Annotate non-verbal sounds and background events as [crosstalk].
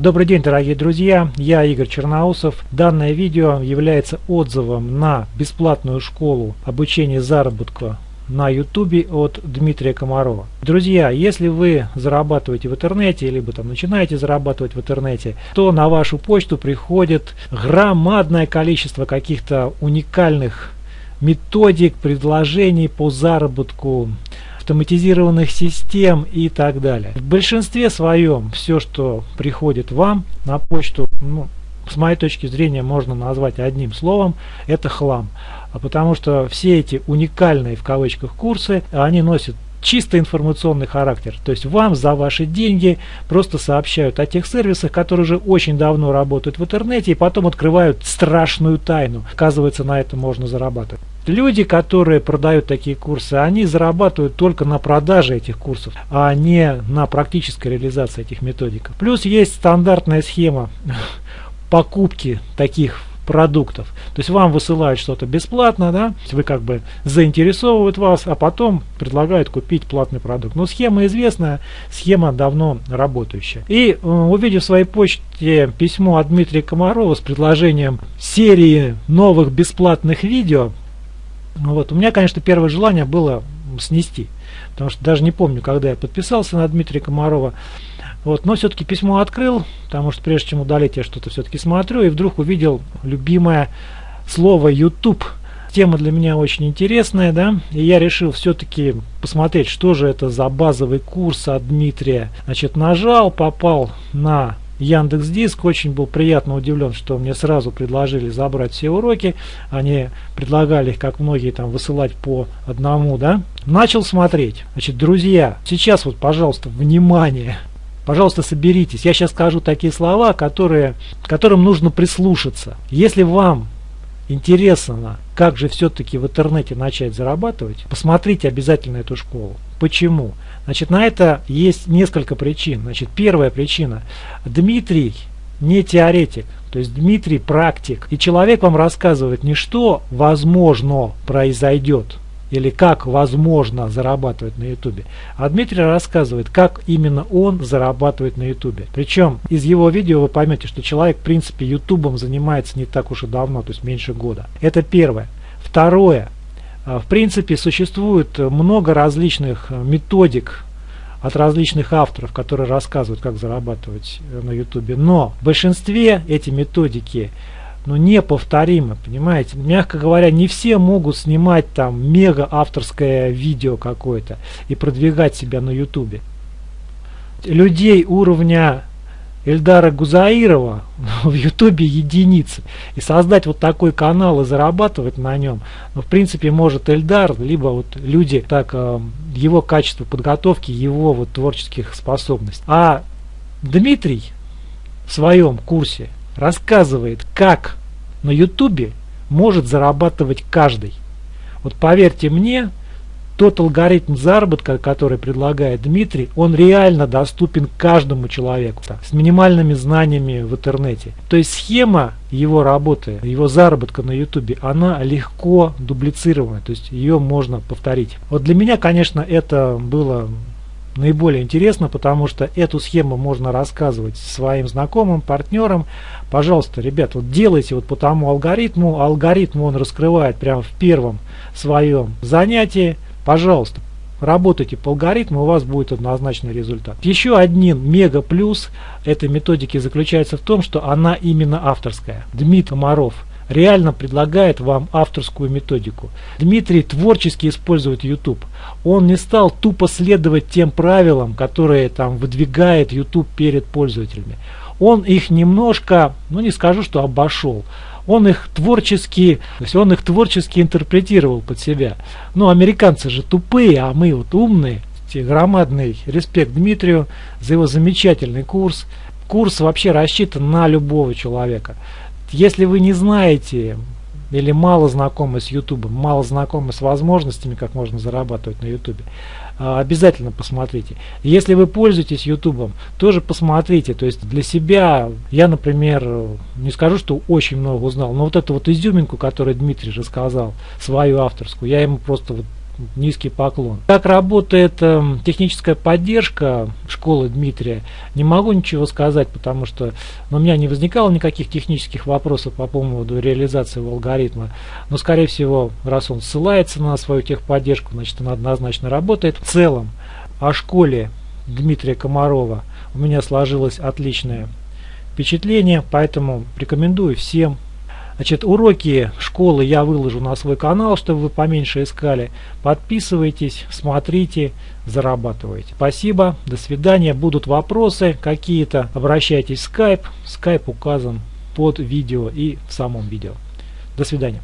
Добрый день, дорогие друзья, я Игорь Черноусов. Данное видео является отзывом на бесплатную школу обучения заработку на YouTube от Дмитрия Комарова. Друзья, если вы зарабатываете в интернете, либо там начинаете зарабатывать в интернете, то на вашу почту приходит громадное количество каких-то уникальных методик, предложений по заработку автоматизированных систем и так далее. В большинстве своем все, что приходит вам на почту, ну, с моей точки зрения можно назвать одним словом, это хлам. А потому что все эти уникальные в кавычках курсы, они носят чисто информационный характер. То есть вам за ваши деньги просто сообщают о тех сервисах, которые уже очень давно работают в интернете и потом открывают страшную тайну. Оказывается, на этом можно зарабатывать. Люди, которые продают такие курсы, они зарабатывают только на продаже этих курсов, а не на практической реализации этих методик. Плюс есть стандартная схема [laughs] покупки таких продуктов. То есть вам высылают что-то бесплатно, да, вы как бы заинтересовывают вас, а потом предлагают купить платный продукт. Но схема известная, схема давно работающая. И э, увидев в своей почте письмо от Дмитрия Комарова с предложением серии новых бесплатных видео, ну вот. У меня, конечно, первое желание было снести, потому что даже не помню, когда я подписался на Дмитрия Комарова. Вот, но все-таки письмо открыл, потому что прежде чем удалить, я что-то все-таки смотрю, и вдруг увидел любимое слово YouTube. Тема для меня очень интересная, да, и я решил все-таки посмотреть, что же это за базовый курс от Дмитрия. Значит, нажал, попал на Яндекс Диск. Очень был приятно удивлен, что мне сразу предложили забрать все уроки. Они предлагали их, как многие, там высылать по одному, да. Начал смотреть. Значит, друзья, сейчас вот, пожалуйста, внимание. Пожалуйста, соберитесь. Я сейчас скажу такие слова, которые, которым нужно прислушаться. Если вам интересно, как же все-таки в интернете начать зарабатывать, посмотрите обязательно эту школу. Почему? Значит, на это есть несколько причин. Значит, первая причина. Дмитрий не теоретик, то есть Дмитрий практик. И человек вам рассказывает не что возможно произойдет, или как возможно зарабатывать на ютубе. А Дмитрий рассказывает, как именно он зарабатывает на ютубе. Причем из его видео вы поймете, что человек в принципе ютубом занимается не так уж и давно, то есть меньше года. Это первое. Второе. А, в принципе существует много различных методик от различных авторов, которые рассказывают, как зарабатывать э, на ютубе. Но в большинстве эти методики ну, неповторимы, понимаете? Мягко говоря, не все могут снимать там мега авторское видео какое-то и продвигать себя на ютубе. Людей уровня Эльдара Гузаирова [laughs] в ютубе единицы. И создать вот такой канал и зарабатывать на нем, ну, в принципе, может Эльдар, либо вот люди, так, э, его качество подготовки, его вот творческих способностей. А Дмитрий в своем курсе рассказывает, как на ютубе может зарабатывать каждый. Вот поверьте мне, тот алгоритм заработка, который предлагает Дмитрий, он реально доступен каждому человеку с минимальными знаниями в интернете. То есть схема его работы, его заработка на ютубе, она легко дублицирована, то есть ее можно повторить. Вот для меня, конечно, это было наиболее интересно, потому что эту схему можно рассказывать своим знакомым, партнерам. Пожалуйста, ребят, вот делайте вот по тому алгоритму. Алгоритм он раскрывает прямо в первом своем занятии. Пожалуйста, работайте по алгоритму, у вас будет однозначный результат. Еще один мега плюс этой методики заключается в том, что она именно авторская. Дмитрий Комаров реально предлагает вам авторскую методику. Дмитрий творчески использует YouTube. Он не стал тупо следовать тем правилам, которые там выдвигает YouTube перед пользователями. Он их немножко, ну не скажу, что обошел, он их творчески, то есть он их творчески интерпретировал под себя. Ну, американцы же тупые, а мы вот умные. Громадный респект Дмитрию за его замечательный курс. Курс вообще рассчитан на любого человека. Если вы не знаете или мало знакомы с YouTube, мало знакомы с возможностями, как можно зарабатывать на YouTube, а, обязательно посмотрите. Если вы пользуетесь YouTube, тоже посмотрите. То есть для себя, я, например, не скажу, что очень много узнал, но вот эту вот изюминку, которую Дмитрий рассказал, свою авторскую, я ему просто вот низкий поклон. Как работает э, техническая поддержка школы Дмитрия, не могу ничего сказать, потому что ну, у меня не возникало никаких технических вопросов по поводу реализации алгоритма. Но, скорее всего, раз он ссылается на свою техподдержку, значит, она однозначно работает. В целом, о школе Дмитрия Комарова у меня сложилось отличное впечатление, поэтому рекомендую всем Значит, уроки школы я выложу на свой канал, чтобы вы поменьше искали. Подписывайтесь, смотрите, зарабатывайте. Спасибо, до свидания. Будут вопросы какие-то, обращайтесь в Skype. Skype указан под видео и в самом видео. До свидания.